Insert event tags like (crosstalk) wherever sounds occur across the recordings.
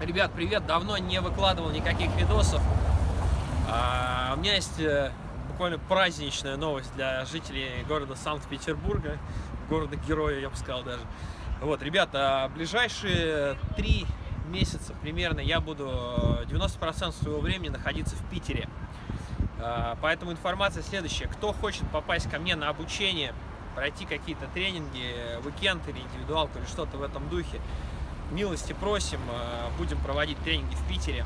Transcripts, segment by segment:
Ребят, привет! Давно не выкладывал никаких видосов. А, у меня есть э, буквально праздничная новость для жителей города Санкт-Петербурга, города-героя, я бы сказал даже. Вот, ребята, ближайшие три месяца примерно я буду 90% своего времени находиться в Питере. А, поэтому информация следующая. Кто хочет попасть ко мне на обучение, пройти какие-то тренинги, уикенд или индивидуалку или что-то в этом духе, милости просим, э, будем проводить тренинги в Питере.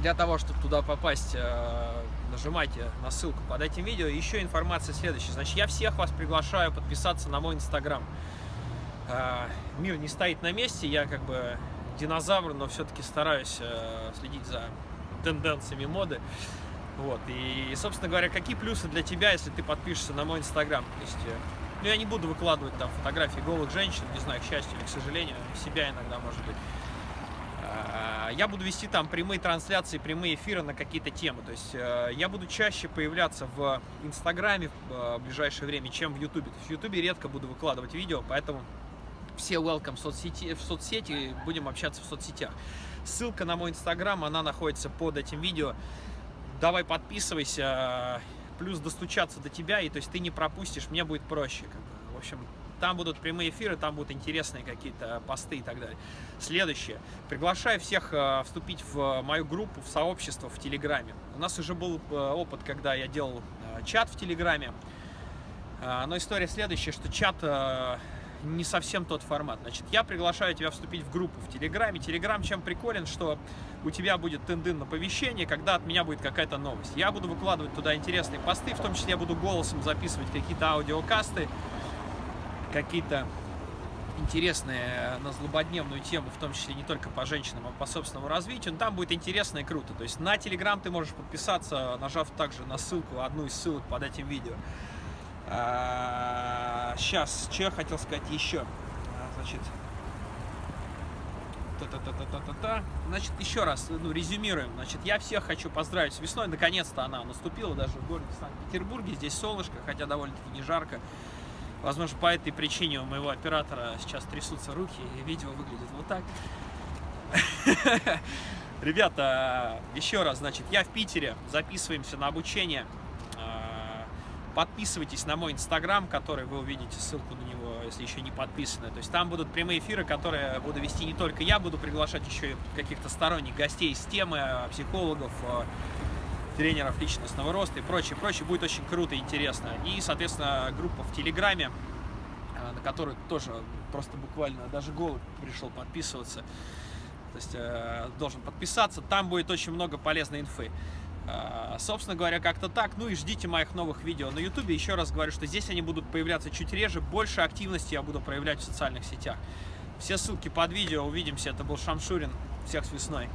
Для того, чтобы туда попасть, э, нажимайте на ссылку под этим видео. Еще информация следующая. Значит, я всех вас приглашаю подписаться на мой инстаграм. Э, мир не стоит на месте, я как бы динозавр, но все-таки стараюсь следить за тенденциями моды. Вот. И, собственно говоря, какие плюсы для тебя, если ты подпишешься на мой инстаграм? То есть, ну, я не буду выкладывать там фотографии голых женщин, не знаю, к счастью или к сожалению, себя иногда, может быть. А, я буду вести там прямые трансляции, прямые эфиры на какие-то темы. То есть э, я буду чаще появляться в Инстаграме в ближайшее время, чем в Ютубе. То есть в Ютубе редко буду выкладывать видео, поэтому все welcome в соцсети, в соцсети, будем общаться в соцсетях. Ссылка на мой Инстаграм, она находится под этим видео. Давай подписывайся, плюс достучаться до тебя, и то есть ты не пропустишь, мне будет проще. Как бы. В общем, там будут прямые эфиры, там будут интересные какие-то посты и так далее. Следующее. Приглашаю всех э, вступить в мою группу, в сообщество в Телеграме. У нас уже был э, опыт, когда я делал э, чат в Телеграме. Но история следующая, что чат не совсем тот формат. Значит, я приглашаю тебя вступить в группу в Телеграме. Телеграм чем приколен, что у тебя будет тендын оповещение, когда от меня будет какая-то новость. Я буду выкладывать туда интересные посты, в том числе я буду голосом записывать какие-то аудиокасты, какие-то интересные на злободневную тему, в том числе не только по женщинам, а по собственному развитию. Но там будет интересно и круто. То есть на Телеграм ты можешь подписаться, нажав также на ссылку, одну из ссылок под этим видео. Сейчас, что я хотел сказать еще? А, значит, та-та-та-та-та-та. Значит, еще раз, ну, резюмируем. Значит, я всех хочу поздравить с весной. Наконец-то она наступила даже в городе Санкт-Петербурге. Здесь солнышко, хотя довольно-таки не жарко. Возможно, по этой причине у моего оператора сейчас трясутся руки, и видео выглядит вот так. (laughs) Ребята, еще раз, значит, я в Питере, записываемся на обучение. Подписывайтесь на мой инстаграм, который вы увидите, ссылку на него, если еще не подписаны. То есть там будут прямые эфиры, которые буду вести не только я, буду приглашать еще каких-то сторонних гостей с темы, а, психологов, а, тренеров личностного роста и прочее, прочее. Будет очень круто и интересно. И, соответственно, группа в Телеграме, а, на которую тоже просто буквально даже голубь пришел подписываться. То есть э, должен подписаться. Там будет очень много полезной инфы. А, собственно говоря, как-то так. Ну и ждите моих новых видео на YouTube. Еще раз говорю, что здесь они будут появляться чуть реже. Больше активности я буду проявлять в социальных сетях. Все ссылки под видео. Увидимся. Это был Шамшурин. Всех с весной.